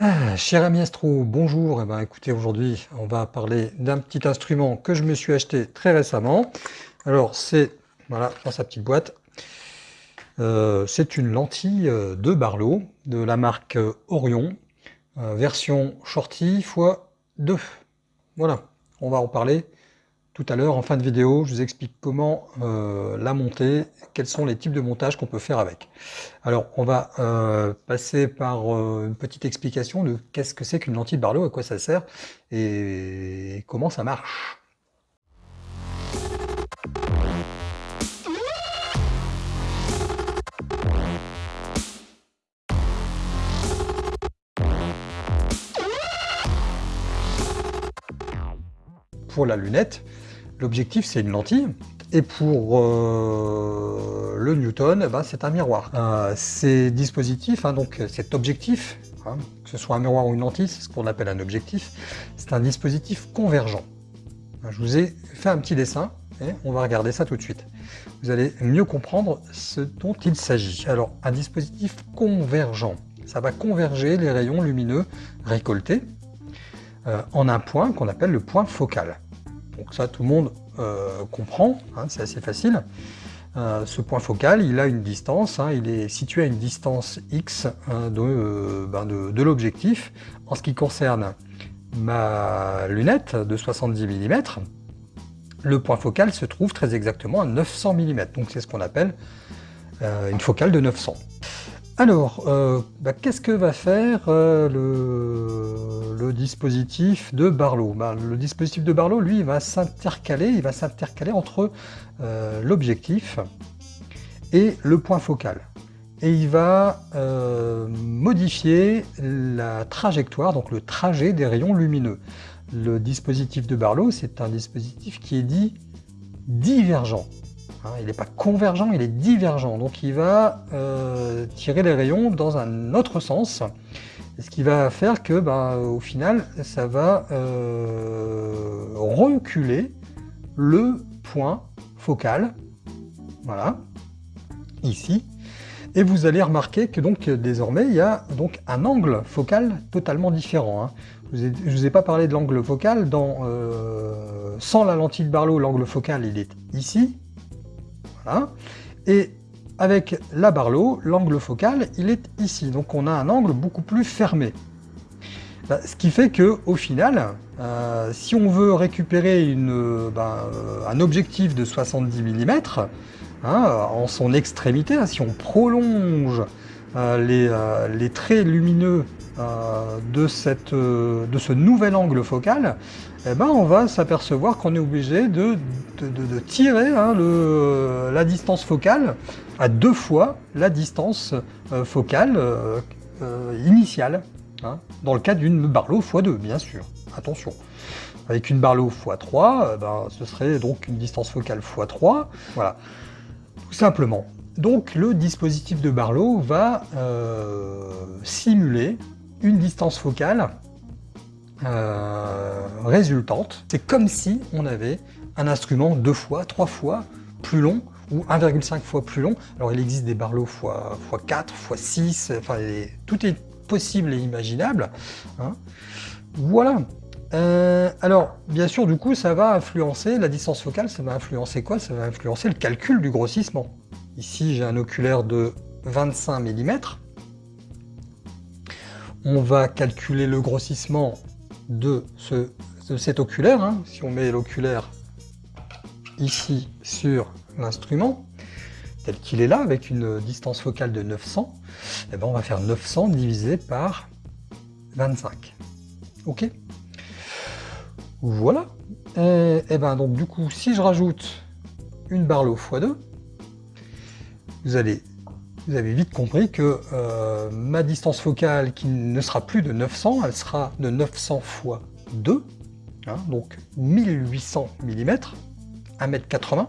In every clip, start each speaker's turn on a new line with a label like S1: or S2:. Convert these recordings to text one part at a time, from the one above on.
S1: Ah, cher ami Astro, bonjour. Eh ben, écoutez, aujourd'hui, on va parler d'un petit instrument que je me suis acheté très récemment. Alors, c'est, voilà, dans sa petite boîte, euh, c'est une lentille euh, de Barlow de la marque euh, Orion, version Shorty x2. Voilà, on va en parler tout à l'heure en fin de vidéo, je vous explique comment euh, la monter, quels sont les types de montage qu'on peut faire avec. Alors, on va euh, passer par euh, une petite explication de qu'est-ce que c'est qu'une lentille Barlow, à quoi ça sert et comment ça marche. Pour la lunette, L'objectif, c'est une lentille. Et pour euh, le Newton, eh ben, c'est un miroir. Euh, ces dispositifs, hein, donc cet objectif, hein, que ce soit un miroir ou une lentille, c'est ce qu'on appelle un objectif, c'est un dispositif convergent. Je vous ai fait un petit dessin, et on va regarder ça tout de suite. Vous allez mieux comprendre ce dont il s'agit. Alors, un dispositif convergent, ça va converger les rayons lumineux récoltés euh, en un point qu'on appelle le point focal. Donc ça, tout le monde euh, comprend, hein, c'est assez facile. Euh, ce point focal, il a une distance, hein, il est situé à une distance x hein, euh, ben de, l'objectif. En ce qui concerne ma lunette de 70 mm, le point focal se trouve très exactement à 900 mm, donc c'est ce qu'on appelle une focale de 900. Alors, ben, qu'est-ce que va faire le, le dispositif de Barlow? Ben, le dispositif de Barlow, lui, va s'intercaler, il va s'intercaler entre euh, l'objectif et le point focal. Et il va euh, modifier la trajectoire, donc le trajet des rayons lumineux. Le dispositif de Barlow, c'est un dispositif qui est dit divergent. Hein, il n'est pas convergent, il est divergent. Donc il va euh, tirer les rayons dans un autre sens ce qui va faire que, ben, au final, ça va euh, reculer le point focal, voilà, ici, et vous allez remarquer que donc désormais il y a donc un angle focal totalement différent. Hein. Je ne vous ai pas parlé de l'angle focal, dans, euh, sans la lentille de Barlow, l'angle focal il est ici, voilà, et avec la Barlow, l'angle focal, il est ici. Donc on a un angle beaucoup plus fermé. Bah, ce qui fait que au final, euh, si on veut récupérer une, bah, euh, un objectif de 70 mm, hein, en son extrémité, hein, si on prolonge euh, les, traits lumineux de ce nouvel angle focal, eh ben, on va s'apercevoir qu'on est obligé de, tirer hein, la distance focale à deux fois la distance euh, focale euh, euh, initiale, hein, dans le cas d'une Barlow x2, bien sûr, attention. Avec une Barlow x3, ben, ce serait donc une distance focale x3, voilà, tout simplement. Donc le dispositif de Barlow va simuler une distance focale résultante. C'est comme si on avait un instrument deux fois, trois fois plus long ou 1,5 fois plus long. Alors il existe des Barlow x, 4, x 6, enfin tout est possible et imaginable. Hein. Voilà. Euh, alors, bien sûr, du coup, ça va influencer la distance focale, ça va influencer quoi? Ça va influencer le calcul du grossissement. Ici, j'ai un oculaire de 25 mm. On va calculer le grossissement de, ce, cet oculaire. Hein. Si on met l'oculaire ici sur l'instrument, tel qu'il est là, avec une distance focale de 900, eh ben on va faire 900 divisé par 25. Ok? Voilà. Et, et, ben donc du coup, si je rajoute une Barlow x2, vous allez vous avez vite compris que euh, ma distance focale qui ne sera plus de 900, elle sera de 900 fois 2, hein, donc 1800 mm, 1m80,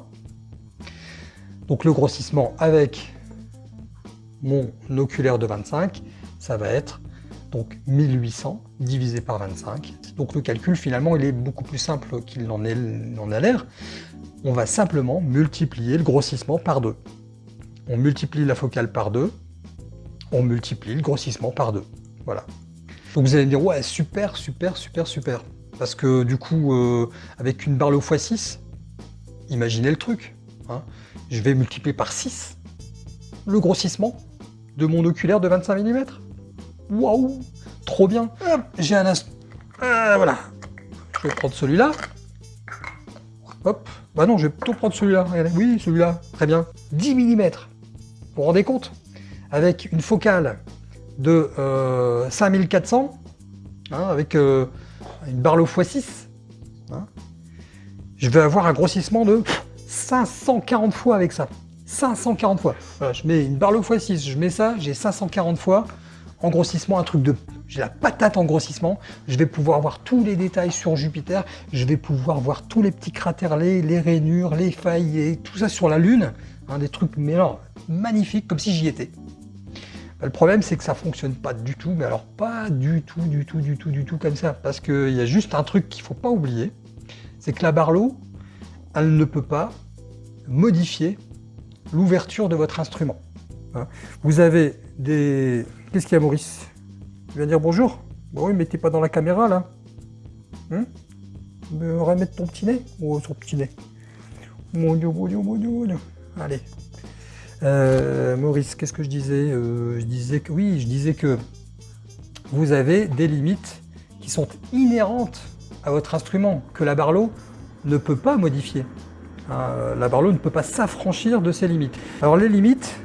S1: donc le grossissement avec mon oculaire de 25, ça va être donc 1800 divisé par 25. Donc le calcul finalement il est beaucoup plus simple qu'il n'en a l'air. On va simplement multiplier le grossissement par 2. On multiplie la focale par 2, on multiplie le grossissement par 2. Voilà. Donc vous allez me dire, ouais, super, super, super, super. Parce que du coup, euh, avec une Barlow x6, imaginez le truc. Hein. je vais multiplier par 6 le grossissement de mon oculaire de 25 mm. Waouh Trop bien J'ai un instant. Euh, voilà. Je vais prendre celui-là. Hop. Bah non, je vais plutôt prendre celui-là. Oui, celui-là. Très bien. 10 mm. Vous vous rendez compte Avec une focale de 5400, euh, hein, avec euh, une Barlow x6, hein, je vais avoir un grossissement de 540 fois avec ça. 540 fois. Je mets une Barlow x6, je mets ça, j'ai 540 fois en grossissement, un truc de... J'ai la patate en grossissement, je vais pouvoir voir tous les détails sur Jupiter, je vais pouvoir voir tous les petits cratères, les, les rainures, les failles, tout ça sur la Lune, des trucs mais alors, magnifiques, comme si j'y étais. Bah, le problème, c'est que ça fonctionne pas du tout, mais alors pas du tout, du tout, du tout, du tout comme ça, parce qu'il y a juste un truc qu'il faut pas oublier, c'est que la Barlow, elle ne peut pas modifier l'ouverture de votre instrument. Hein. Vous avez des Qu'est-ce qu'il y a, Maurice? Tu viens dire bonjour? Bon oui, mais t'es pas dans la caméra, là. Hein? Remettre ton petit nez Oh, son petit nez. Mon dieu, mon dieu, mon dieu, mon dieu. Allez. Euh, Maurice, qu'est-ce que je disais euh, Je disais que... Oui, je disais que vous avez des limites qui sont inhérentes à votre instrument, que la Barlow ne peut pas modifier. Euh, la Barlow ne peut pas s'affranchir de ces limites. Alors les limites,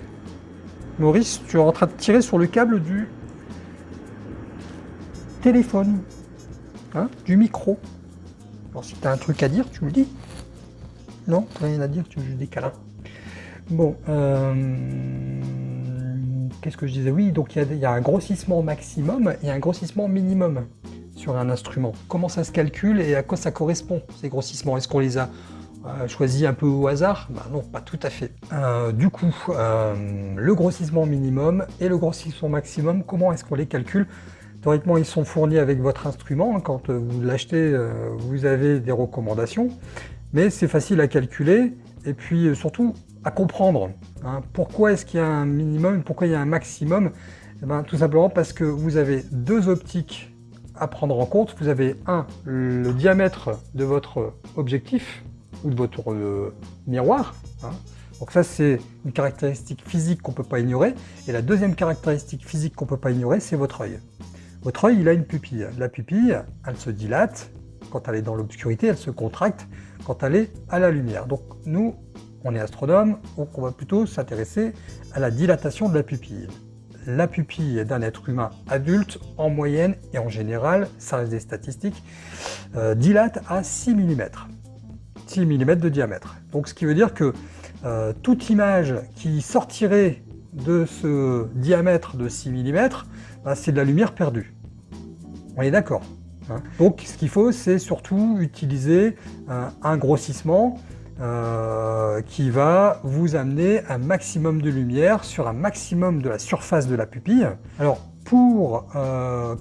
S1: Maurice, tu es en train de tirer sur le câble du téléphone, hein, du micro. Alors si tu as un truc à dire, tu me dis. Non, rien à dire, tu me des câlins. Bon, euh, qu'est-ce que je disais? Oui, donc il y, a un grossissement maximum et un grossissement minimum sur un instrument. Comment ça se calcule et à quoi ça correspond, ces grossissements? Est-ce qu'on les a euh, choisi un peu au hasard? Bah Non, pas tout à fait. Euh, du coup, le grossissement minimum et le grossissement maximum, comment est-ce qu'on les calcule? Théoriquement, ils sont fournis avec votre instrument. Quand vous l'achetez, vous avez des recommandations. Mais c'est facile à calculer et puis surtout à comprendre. Hein. Pourquoi est-ce qu'il y a un minimum Pourquoi il y a un maximum? Eh ben, Tout simplement parce que vous avez deux optiques à prendre en compte. Vous avez un, le diamètre de votre objectif, ou de votre euh, miroir. Hein. Donc ça, c'est une caractéristique physique qu'on ne peut pas ignorer. Et la deuxième caractéristique physique qu'on ne peut pas ignorer, c'est votre œil. Votre œil, il a une pupille. La pupille, elle se dilate. Quand elle est dans l'obscurité, elle se contracte quand elle est à la lumière. Donc nous, on est astronome, donc on va plutôt s'intéresser à la dilatation de la pupille. La pupille d'un être humain adulte, en moyenne et en général, ça reste des statistiques, euh, dilate à 6 mm. 6 mm de diamètre. Donc ce qui veut dire que euh, toute image qui sortirait de ce diamètre de 6 mm, bah, c'est de la lumière perdue. On est d'accord hein. Donc ce qu'il faut, c'est surtout utiliser euh, un grossissement euh, qui va vous amener un maximum de lumière sur un maximum de la surface de la pupille. Alors pour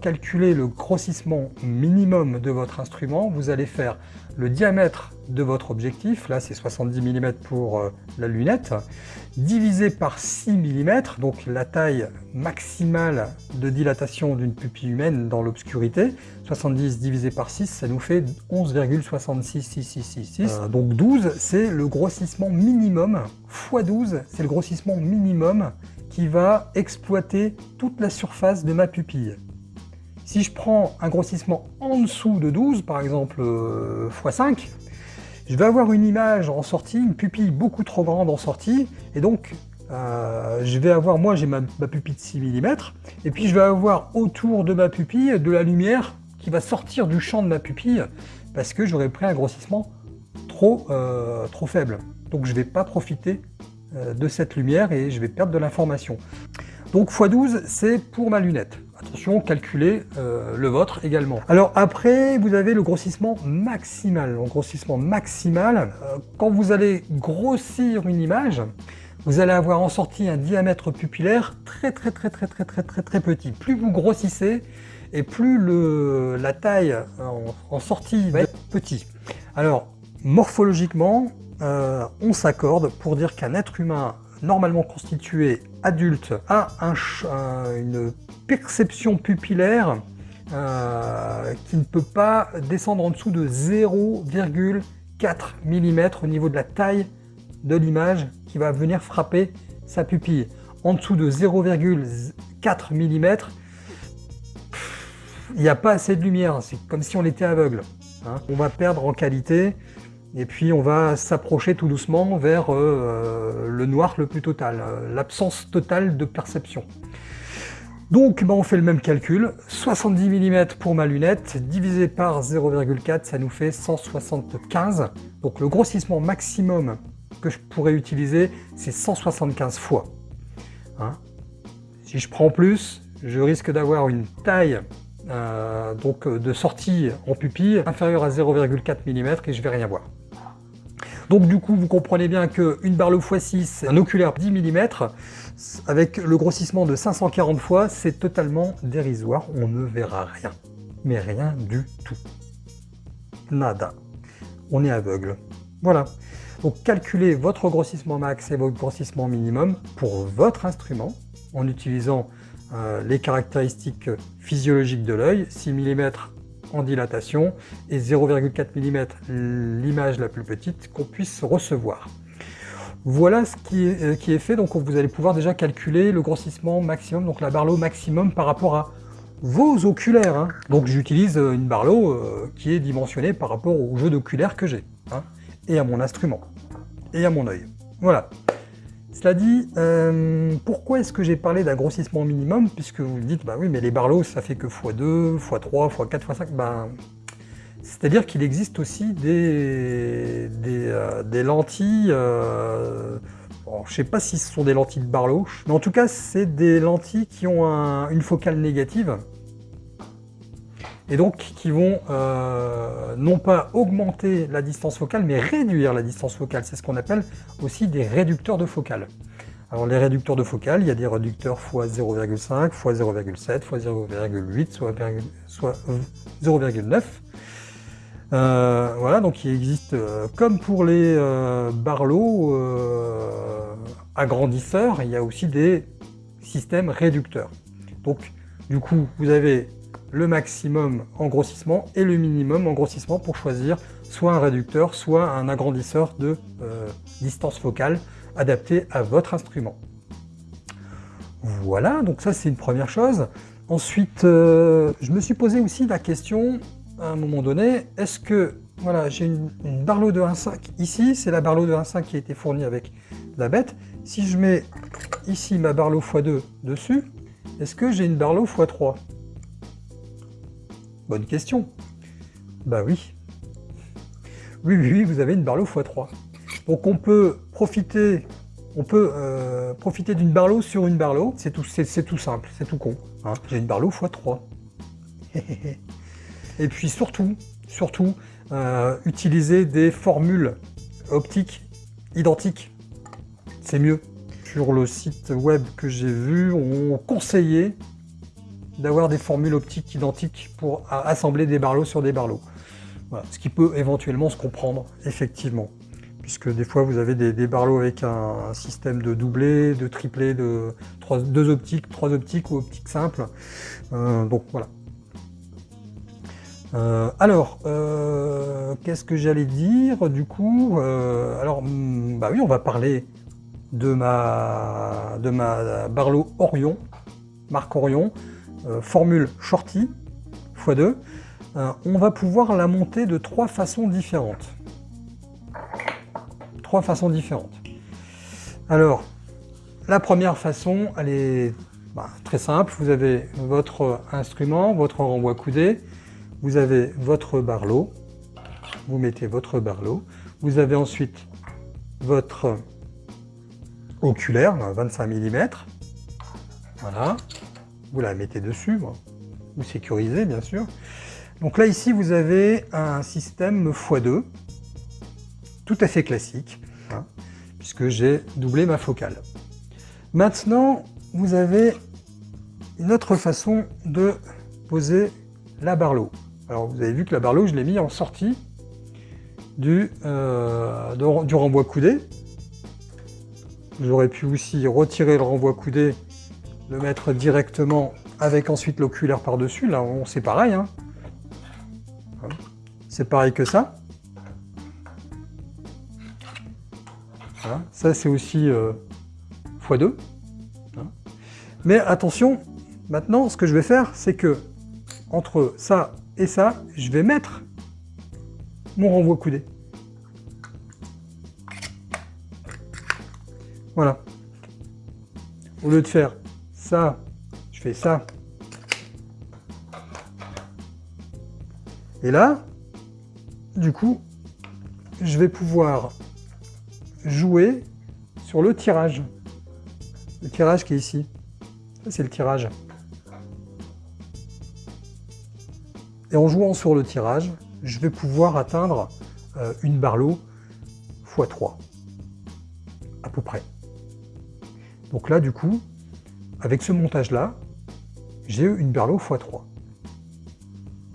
S1: calculer le grossissement minimum de votre instrument, vous allez faire le diamètre de votre objectif, là c'est 70 mm pour euh, la lunette, divisé par 6 mm, donc la taille maximale de dilatation d'une pupille humaine dans l'obscurité, 70 divisé par 6, ça nous fait 11,66666. Euh, donc 12, c'est le grossissement minimum, x 12, c'est le grossissement minimum qui va exploiter toute la surface de ma pupille. Si je prends un grossissement en dessous de 12, par exemple x5, euh, je vais avoir une image en sortie, une pupille beaucoup trop grande en sortie, et donc euh, je vais avoir, moi j'ai ma, pupille de 6 mm, et puis je vais avoir autour de ma pupille de la lumière qui va sortir du champ de ma pupille, parce que j'aurais pris un grossissement trop, euh, trop faible. Donc je ne vais pas profiter de cette lumière et je vais perdre de l'information. Donc x12, c'est pour ma lunette. Attention, calculez euh, le vôtre également. Alors après, vous avez le grossissement maximal. Le grossissement maximal, euh, quand vous allez grossir une image, vous allez avoir en sortie un diamètre pupillaire très très très très très très très très petit. Plus vous grossissez, et plus le, la taille en, sortie va être petit. Alors, morphologiquement, euh, on s'accorde pour dire qu'un être humain normalement constitué adulte a un, une perception pupillaire euh, qui ne peut pas descendre en dessous de 0,4 mm au niveau de la taille de l'image qui va venir frapper sa pupille. En dessous de 0,4 mm, il n'y a pas assez de lumière, c'est comme si on était aveugle. Hein. On va perdre en qualité, et puis on va s'approcher tout doucement vers euh, le noir le plus total, euh, l'absence totale de perception. Donc ben, on fait le même calcul, 70 mm pour ma lunette, divisé par 0,4, ça nous fait 175. Donc le grossissement maximum que je pourrais utiliser, c'est 175 fois. Hein. si je prends plus, je risque d'avoir une taille euh, donc de sortie en pupille inférieure à 0,4 mm et je vais rien voir. Donc du coup, vous comprenez bien qu'une Barlow x6, un oculaire 10 mm, avec le grossissement de 540 fois, c'est totalement dérisoire. On ne verra rien. Mais rien du tout. Nada. On est aveugle. Voilà. Donc calculez votre grossissement max et votre grossissement minimum pour votre instrument en utilisant euh, les caractéristiques physiologiques de l'œil, 6 mm en dilatation et 0,4 mm l'image la plus petite qu'on puisse recevoir. Voilà ce qui est, euh, qui est, fait, donc vous allez pouvoir déjà calculer le grossissement maximum, donc la Barlow maximum par rapport à vos oculaires. Hein. Donc j'utilise euh, une Barlow euh, qui est dimensionnée par rapport au jeu d'oculaires que j'ai, hein, et à mon instrument, et à mon œil. Voilà. Cela dit, euh, pourquoi est-ce que j'ai parlé d'un grossissement minimum Puisque vous me dites, bah oui, mais les barlows, ça fait que x2, x3, x4, x5. Ben, C'est-à-dire qu'il existe aussi des, euh, lentilles... Euh, je ne sais pas si ce sont des lentilles de Barlow, mais en tout cas, c'est des lentilles qui ont une focale négative et donc qui vont euh, non pas augmenter la distance focale, mais réduire la distance focale. C'est ce qu'on appelle aussi des réducteurs de focale. Alors les réducteurs de focale, il y a des réducteurs x 0,5, x 0,7, x 0,8, soit, 0,9. Euh, voilà, donc il existe, euh, comme pour les Barlow agrandisseurs, il y a aussi des systèmes réducteurs. Donc du coup, vous avez le maximum en grossissement et le minimum en grossissement pour choisir soit un réducteur, soit un agrandisseur de euh, distance focale adapté à votre instrument. Voilà, donc ça c'est une première chose. Ensuite, euh, je me suis posé aussi la question, à un moment donné, est-ce que, voilà, j'ai une, une, de 1.5 ici, c'est la Barlow de 1.5 qui a été fournie avec la bête. Si je mets ici ma Barlow x2 dessus, est-ce que j'ai une Barlow x3 Bonne question. Bah oui. Oui, oui, vous avez une Barlow x3. Donc on peut profiter, on peut euh, profiter d'une Barlow sur une Barlow. C'est tout, c'est tout simple, c'est tout con. Hein. J'ai une Barlow x3. Et puis surtout, surtout, euh, utiliser des formules optiques identiques. C'est mieux. Sur le site web que j'ai vu, on conseillait d'avoir des formules optiques identiques pour assembler des barlots sur des barlots. Ce qui peut éventuellement se comprendre, effectivement. Puisque des fois, vous avez des, barlots avec un, système de doublé, de triplé, de deux optiques, trois optiques ou optiques simples. Euh, donc voilà. Euh, alors, euh, qu'est-ce que j'allais dire du coup Alors, hmm, bah oui, on va parler de ma, de ma Barlow Orion, marque Orion, euh, formule shorty x2, euh, on va pouvoir la monter de trois façons différentes. Trois façons différentes. Alors, la première façon, elle est bah, très simple. Vous avez votre instrument, votre renvoi coudé, vous avez votre barlow, vous mettez votre barlow, vous avez ensuite votre oculaire, 25 mm, voilà, vous la mettez dessus, vous sécurisez bien sûr. Donc là ici vous avez un système x2, tout à fait classique, hein, puisque j'ai doublé ma focale. Maintenant vous avez une autre façon de poser la barlow. Alors vous avez vu que la barlow je l'ai mis en sortie du, euh, du renvoi coudé. J'aurais pu aussi retirer le renvoi coudé le mettre directement avec ensuite l'oculaire par-dessus, là c'est pareil. Hein. C'est pareil que ça. Ça c'est aussi x2. Hein. Mais attention, maintenant ce que je vais faire, c'est que entre ça et ça, je vais mettre mon renvoi coudé. Voilà. Au lieu de faire je fais ça. Et là, du coup, je vais pouvoir jouer sur le tirage. Le tirage qui est ici. C'est le tirage. Et en jouant sur le tirage, je vais pouvoir atteindre euh, une barlow x3, à peu près. Donc là, du coup, avec ce montage-là, j'ai une barlow x3.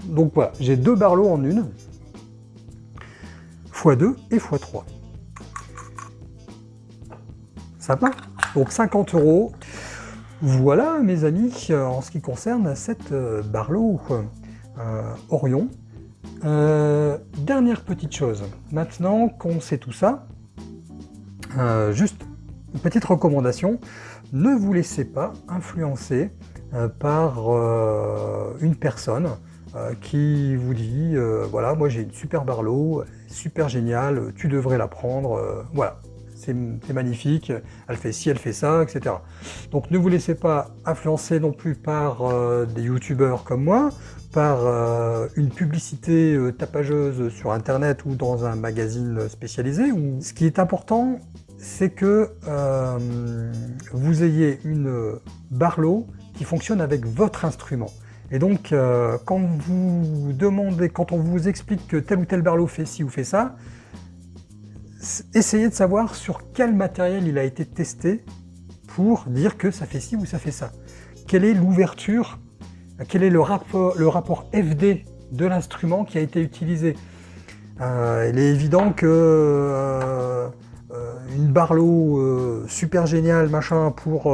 S1: Donc voilà, j'ai deux barlots en une, x2 et x3. Sympa Donc 50 euros. Voilà, mes amis, en ce qui concerne cette euh, barlow euh, Orion. Euh, dernière petite chose, maintenant qu'on sait tout ça, juste une petite recommandation, ne vous laissez pas influencer par une personne qui vous dit voilà moi j'ai une super barlow, super géniale, tu devrais la prendre, voilà c'est magnifique, elle fait ci, elle fait ça, etc. Donc ne vous laissez pas influencer non plus par euh, des youtubeurs comme moi, par euh, une publicité euh, tapageuse sur internet ou dans un magazine spécialisé. Ce qui est important, c'est que vous ayez une barlow qui fonctionne avec votre instrument. Et donc, quand vous demandez, quand on vous explique que tel ou tel barlow fait ci ou fait ça, essayez de savoir sur quel matériel il a été testé pour dire que ça fait ci ou ça fait ça. Quelle est l'ouverture, quel est le rapport, FD de l'instrument qui a été utilisé? Euh, il est évident que euh, euh, une Barlow super géniale machin pour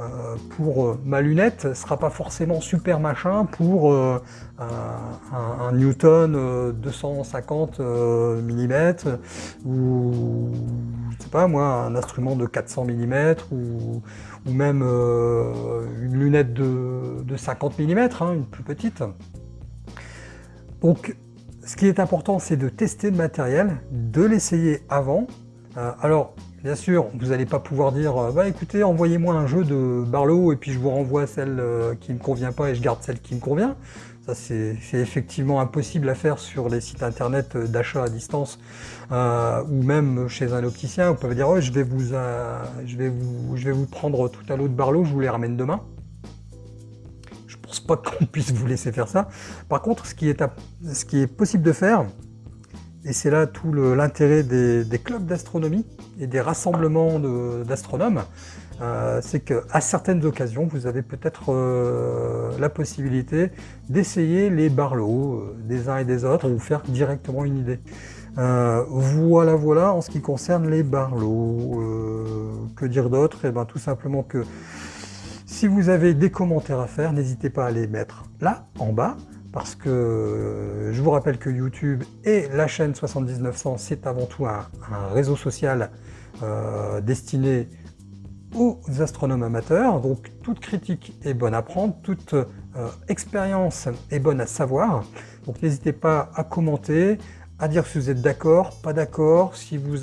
S1: euh, euh, ma lunette ne sera pas forcément super machin pour euh, un, Newton 250 mm ou je sais pas moi un instrument de 400 mm ou, même une lunette de, 50 mm, hein, une plus petite. Donc ce qui est important c'est de tester le matériel, de l'essayer avant. Alors Bien sûr, vous n'allez pas pouvoir dire euh, bah écoutez, envoyez-moi un jeu de Barlow et puis je vous renvoie celle euh, qui ne me convient pas et je garde celle qui me convient. Ça, c'est effectivement impossible à faire sur les sites internet d'achat à distance euh, ou même chez un opticien. Vous pouvez dire je, vais vous, prendre tout à l'eau de Barlow, je vous les ramène demain. Je pense pas qu'on puisse vous laisser faire ça. Par contre, ce qui ce qui est possible de faire, et c'est là tout l'intérêt des, clubs d'astronomie et des rassemblements d'astronomes, euh, c'est qu'à certaines occasions, vous avez peut-être euh, la possibilité d'essayer les barlots euh, des uns et des autres, vous faire directement une idée. voilà, voilà, en ce qui concerne les barlots. que dire d'autre? Eh bien, tout simplement que si vous avez des commentaires à faire, n'hésitez pas à les mettre là, en bas parce que euh, je vous rappelle que YouTube et la chaîne 70900, c'est avant tout un, réseau social euh, destiné aux astronomes amateurs, donc toute critique est bonne à prendre, toute euh, expérience est bonne à savoir, donc n'hésitez pas à commenter, à dire si vous êtes d'accord, pas d'accord, si vous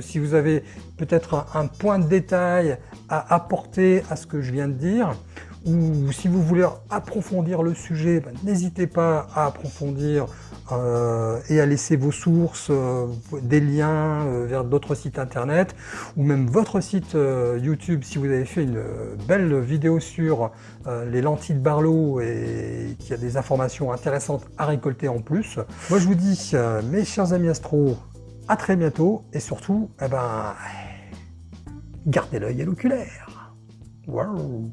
S1: si vous avez peut-être un, point de détail à apporter à ce que je viens de dire, ou si vous voulez approfondir le sujet, ben, n'hésitez pas à approfondir euh, et à laisser vos sources, euh, des liens euh, vers d'autres sites internet, ou même votre site YouTube si vous avez fait une belle vidéo sur les lentilles de Barlow et qu'il y a des informations intéressantes à récolter en plus. Moi je vous dis, mes chers amis astro, à très bientôt, et surtout, eh ben, gardez l'œil à l'oculaire. Wow.